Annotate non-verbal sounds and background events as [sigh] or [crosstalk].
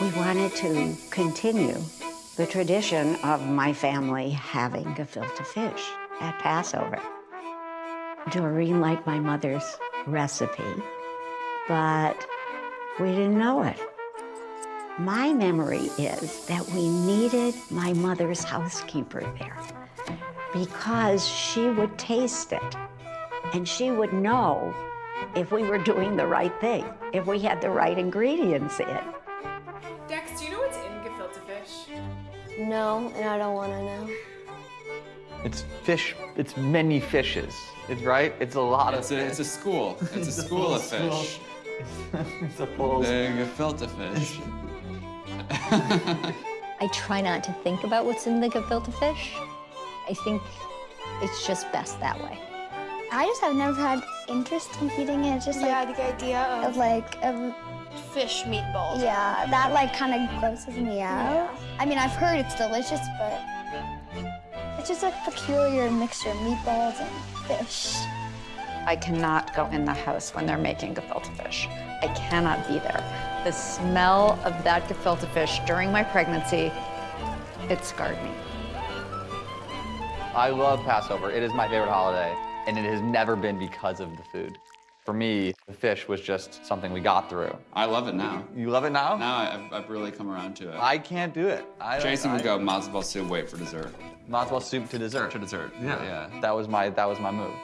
We wanted to continue the tradition of my family having gefilte fish at Passover. Doreen liked my mother's recipe, but we didn't know it. My memory is that we needed my mother's housekeeper there because she would taste it and she would know if we were doing the right thing, if we had the right ingredients in. No, and I don't want to know. It's fish. It's many fishes. It's right. It's a lot It's of. a, it's a school. It's a school of [laughs] fish. [laughs] it's a full. The gefilte fish. [laughs] I try not to think about what's in the gefilte fish. I think it's just best that way. I just have never had interest in eating it. It's just Yeah, like the idea of of like of fish meatballs. yeah, that like kind of grosses me out. I mean, I've heard it's delicious, but it's just a peculiar mixture of meatballs and fish. I cannot go in the house when they're making gefilte fish. I cannot be there. The smell of that gefilte fish during my pregnancy, it scarred me. I love Passover. It is my favorite holiday, and it has never been because of the food. For me, the fish was just something we got through. I love it now. You love it now? Now I- I've, I've really come around to it. I can't do it. I Jason would go matzo ball soup, wait for dessert. Matzo ball soup to dessert. To dessert. Yeah, yeah. That was my that was my move.